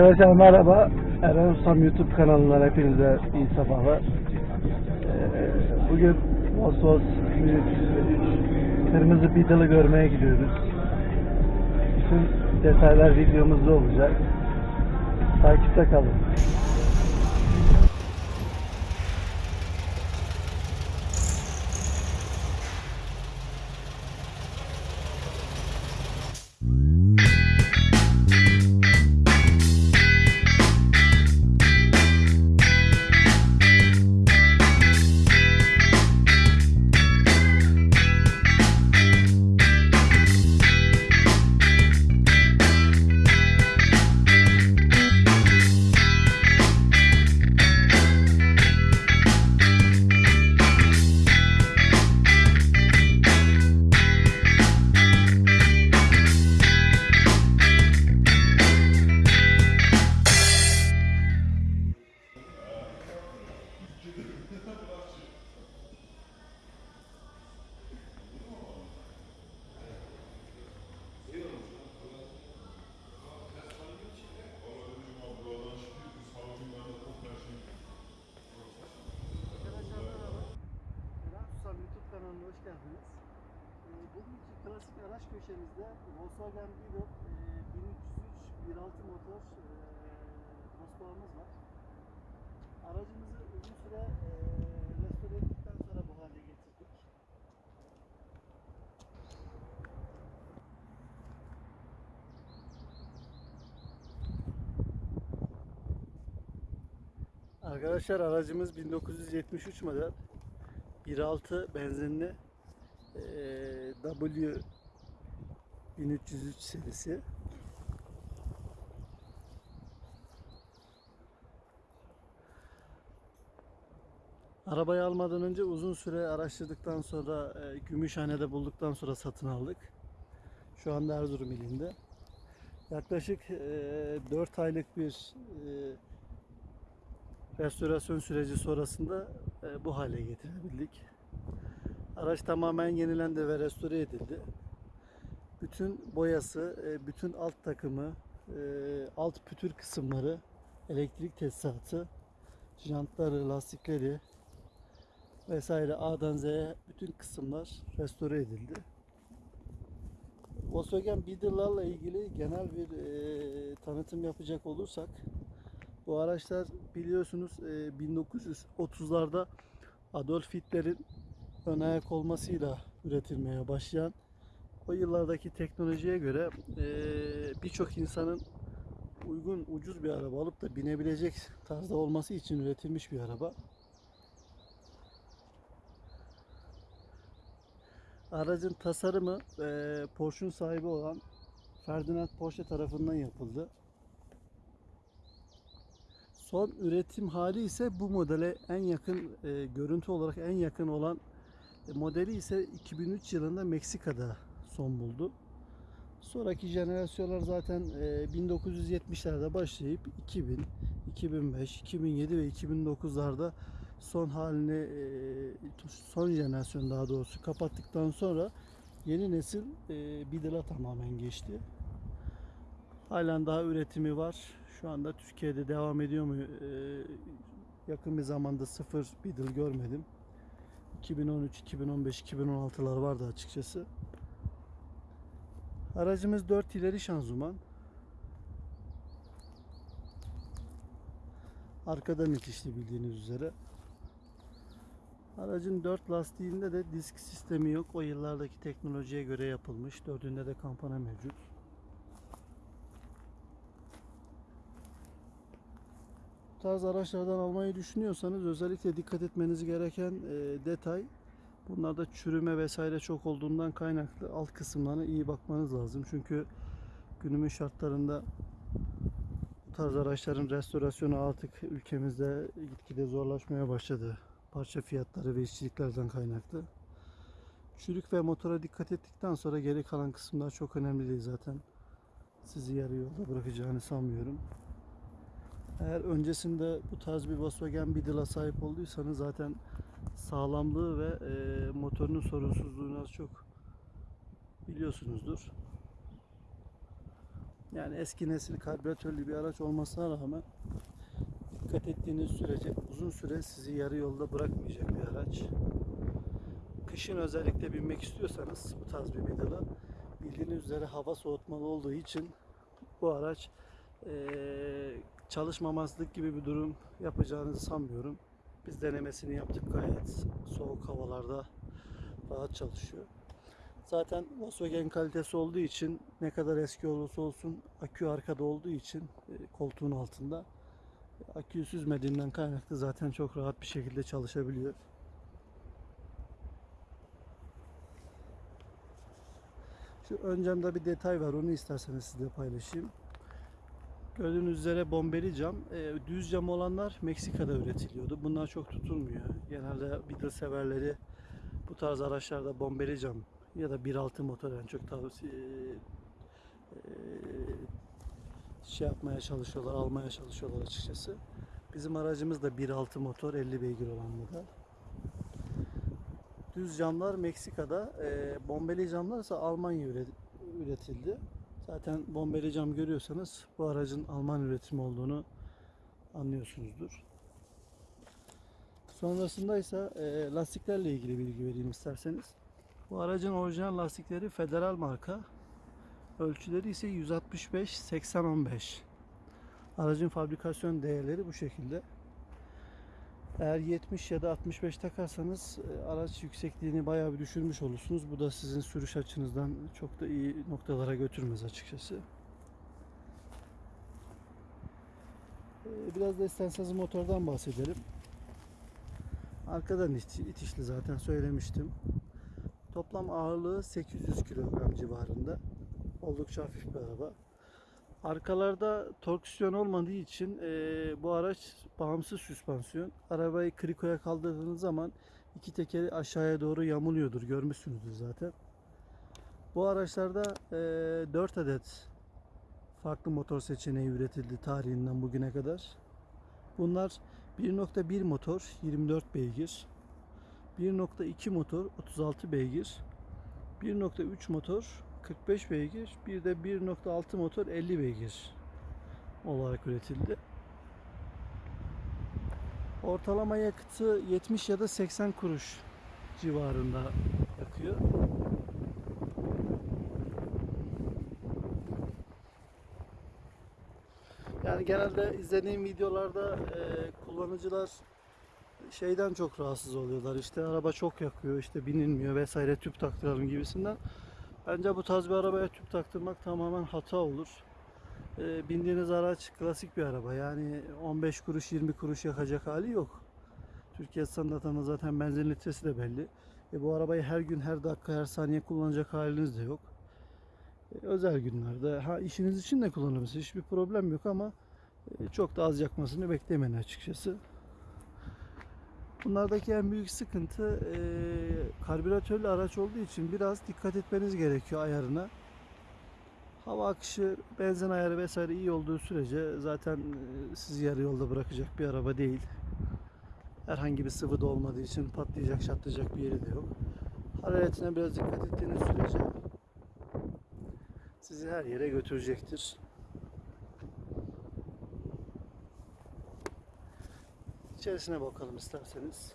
Arkadaşlar merhaba. Eren Ustam YouTube kanalından hepinize iyi sabahlar. Ee, bugün Vosvos 3 Kırmızı Beetle'ı görmeye gidiyoruz. Bütün detaylar videomuzda olacak. Takipte kalın. YouTube kanalına hoş geldiniz. Ee, bugünkü klasik araç köşemizde Volkswagen Beetle e, 1303 1.6 motor e, var. Aracımızı uzun süre e, restore ettikten sonra bu hale getirdik. Arkadaşlar aracımız 1973 model 1.6 benzinli eee, W 1303 serisi. Arabayı almadan önce uzun süre araştırdıktan sonra e, Gümüşhane'de bulduktan sonra satın aldık. Şu anda Erzurum ilinde. Yaklaşık e, 4 aylık bir e, restorasyon süreci sonrasında e, bu hale getirebildik. Araç tamamen yenilendi ve restore edildi. Bütün boyası, e, bütün alt takımı, e, alt pütür kısımları, elektrik tesisatı, jantları, lastikleri vesaire A'dan Z'ye bütün kısımlar restore edildi. Volkswagen Beetle'larla ilgili genel bir e, tanıtım yapacak olursak bu araçlar biliyorsunuz e, 1930'larda Adolf Hitler'in ön ayak olmasıyla üretilmeye başlayan o yıllardaki teknolojiye göre e, birçok insanın uygun ucuz bir araba alıp da binebilecek tarzda olması için üretilmiş bir araba. Aracın tasarımı e, Porsche'un sahibi olan Ferdinand Porsche tarafından yapıldı. Son üretim hali ise bu modele en yakın e, görüntü olarak en yakın olan e, modeli ise 2003 yılında Meksika'da son buldu. Sonraki jenerasyonlar zaten e, 1970'lerde başlayıp 2000, 2005, 2007 ve 2009'larda son halini e, son jenerasyon daha doğrusu kapattıktan sonra yeni nesil e, Beetle'a tamamen geçti. Halen daha üretimi var. Şu anda Türkiye'de devam ediyor mu? Ee, yakın bir zamanda sıfır Beetle görmedim. 2013, 2015, 2016'lar vardı açıkçası. Aracımız 4 ileri şanzıman. Arkadan itişli bildiğiniz üzere. Aracın 4 lastiğinde de disk sistemi yok. O yıllardaki teknolojiye göre yapılmış. Dördünde de kampana mevcut. Tarz araçlardan almayı düşünüyorsanız özellikle dikkat etmeniz gereken e, detay bunlarda çürüme vesaire çok olduğundan kaynaklı alt kısımlarına iyi bakmanız lazım. Çünkü günümüz şartlarında bu tarz araçların restorasyonu artık ülkemizde gitgide zorlaşmaya başladı. Parça fiyatları ve işçiliklerden kaynaklı. Çürük ve motora dikkat ettikten sonra geri kalan kısımlar çok önemli değil zaten. Sizi yarı yolda bırakacağını sanmıyorum. Eğer öncesinde bu tarz bir Volkswagen Beetle'a sahip olduysanız zaten sağlamlığı ve e, motorunun sorunsuzluğunu az çok biliyorsunuzdur. Yani eski nesil karbüratörlü bir araç olmasına rağmen dikkat ettiğiniz sürece uzun süre sizi yarı yolda bırakmayacak bir araç. Kışın özellikle binmek istiyorsanız bu tarz bir Middle'a bildiğiniz üzere hava soğutmalı olduğu için bu araç eee, çalışmamazlık gibi bir durum yapacağınızı sanmıyorum. Biz denemesini yaptık gayet soğuk havalarda rahat çalışıyor. Zaten Volkswagen kalitesi olduğu için ne kadar eski olursa olsun akü arkada olduğu için e, koltuğun altında aküyü süzmediğinden kaynaklı zaten çok rahat bir şekilde çalışabiliyor. Şu ön camda bir detay var onu isterseniz sizle paylaşayım. Gördüğünüz üzere bombeli cam. E, düz cam olanlar Meksika'da üretiliyordu. Bunlar çok tutulmuyor. Genelde Beetle severleri bu tarz araçlarda bombeli cam ya da 1.6 motor en çok tavsiye e, şey yapmaya çalışıyorlar, almaya çalışıyorlar açıkçası. Bizim aracımız da 1.6 motor 50 beygir olan model. Düz camlar Meksika'da, e, bombeli camlar ise Almanya üre- üretildi. Zaten bombeli cam görüyorsanız bu aracın Alman üretimi olduğunu anlıyorsunuzdur. Sonrasında ise e, lastiklerle ilgili bilgi vereyim isterseniz. Bu aracın orijinal lastikleri Federal marka. Ölçüleri ise 165 80 15. Aracın fabrikasyon değerleri bu şekilde. Eğer 70 ya da 65 takarsanız e, araç yüksekliğini bayağı bir düşürmüş olursunuz. Bu da sizin sürüş açınızdan çok da iyi noktalara götürmez açıkçası. E, Biraz da isterseniz motordan bahsedelim. Arkadan itiş- itişli zaten söylemiştim. Toplam ağırlığı 800 kilogram civarında. Oldukça hafif bir araba. Arkalarda torksiyon olmadığı için eee, bu araç bağımsız süspansiyon. Arabayı krikoya kaldırdığınız zaman iki tekeri aşağıya doğru yamuluyordur. Görmüşsünüzdür zaten. Bu araçlarda eee 4 adet farklı motor seçeneği üretildi tarihinden bugüne kadar. Bunlar 1.1 motor 24 beygir, 1.2 motor 36 beygir, 1.3 motor 45 beygir, bir de 1.6 motor 50 beygir olarak üretildi. Ortalama yakıtı 70 ya da 80 kuruş civarında yakıyor. Yani genelde izlediğim videolarda e, kullanıcılar şeyden çok rahatsız oluyorlar. İşte araba çok yakıyor, işte binilmiyor vesaire tüp taktıralım gibisinden. Bence bu tarz bir arabaya tüp taktırmak tamamen hata olur. E, bindiğiniz araç klasik bir araba. Yani 15 kuruş 20 kuruş yakacak hali yok. Türkiye standartında zaten benzin litresi de belli. E, bu arabayı her gün, her dakika, her saniye kullanacak haliniz de yok. E, özel günlerde, ha işiniz için de kullanabilirsiniz. Hiçbir problem yok ama e, çok da az yakmasını beklemeyin açıkçası. Bunlardaki en büyük sıkıntı e, karbüratörlü araç olduğu için biraz dikkat etmeniz gerekiyor ayarına. Hava akışı, benzin ayarı vesaire iyi olduğu sürece zaten e, sizi yarı yolda bırakacak bir araba değil. Herhangi bir sıvı da olmadığı için patlayacak, çatlayacak bir yeri de yok. Hararetine biraz dikkat ettiğiniz sürece sizi her yere götürecektir. İçerisine bakalım isterseniz.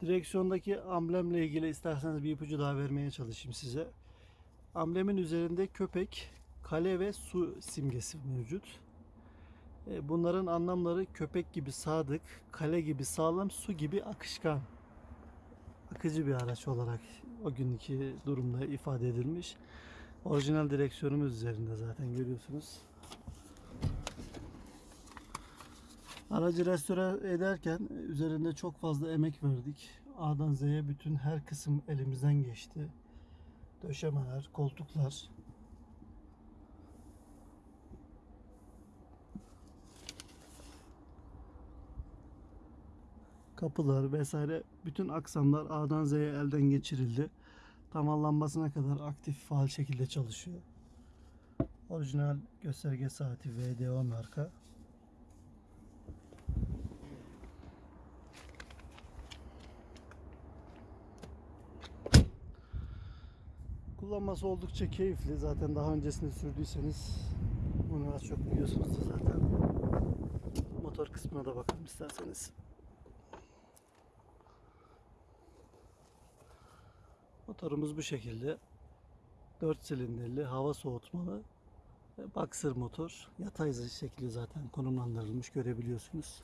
Direksiyondaki amblemle ilgili isterseniz bir ipucu daha vermeye çalışayım size. Amblemin üzerinde köpek, kale ve su simgesi mevcut. E, Bunların anlamları köpek gibi sadık, kale gibi sağlam, su gibi akışkan. Akıcı bir araç olarak o günkü durumda ifade edilmiş. Orijinal direksiyonumuz üzerinde zaten görüyorsunuz. Aracı restore ederken üzerinde çok fazla emek verdik. A'dan Z'ye bütün her kısım elimizden geçti. Döşemeler, koltuklar, kapılar vesaire bütün aksamlar A'dan Z'ye elden geçirildi. Tamamlanmasına kadar aktif faal şekilde çalışıyor. Orijinal gösterge saati VDO marka. Kullanması oldukça keyifli. Zaten daha öncesinde sürdüyseniz bunu az çok biliyorsunuzdur zaten. Motor kısmına da bakalım isterseniz. Motorumuz bu şekilde. 4 silindirli, hava soğutmalı. Boxer motor. Yatay şekli zaten konumlandırılmış görebiliyorsunuz.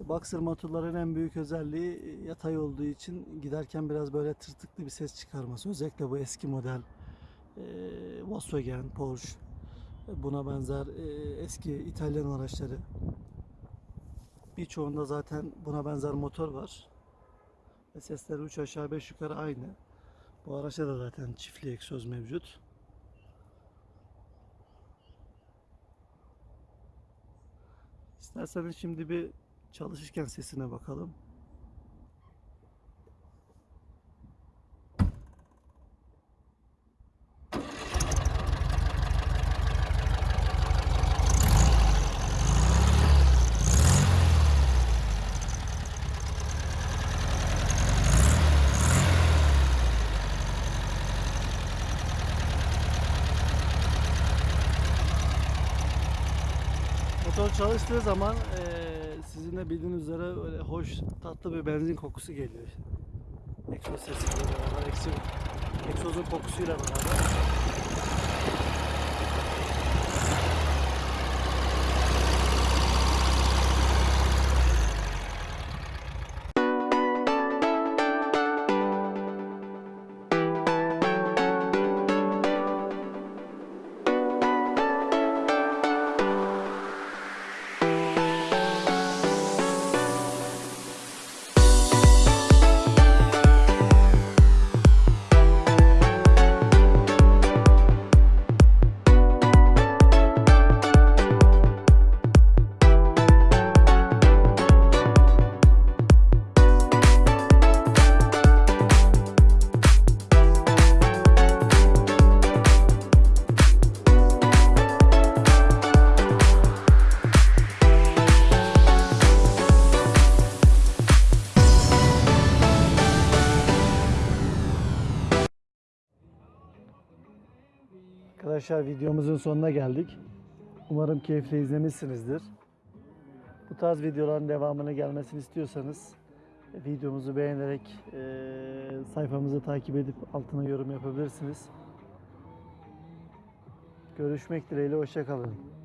Boxer motorların en büyük özelliği e, yatay olduğu için giderken biraz böyle tırtıklı bir ses çıkarması. Özellikle bu eski model e, Volkswagen, Porsche e, buna benzer e, eski İtalyan araçları. Birçoğunda zaten buna benzer motor var. Sesleri 3 aşağı 5 yukarı aynı. Bu araçta da zaten çiftli egzoz mevcut. İsterseniz şimdi bir çalışırken sesine bakalım. Motor çalıştığı zaman eee sizin de bildiğiniz üzere öyle hoş tatlı bir benzin kokusu geliyor. Egzoz sesiyle beraber, egzoz, egzozun kokusuyla beraber. Arkadaşlar videomuzun sonuna geldik. Umarım keyifle izlemişsinizdir. Bu tarz videoların devamını gelmesini istiyorsanız videomuzu beğenerek eee, sayfamızı takip edip altına yorum yapabilirsiniz. Görüşmek dileğiyle hoşçakalın.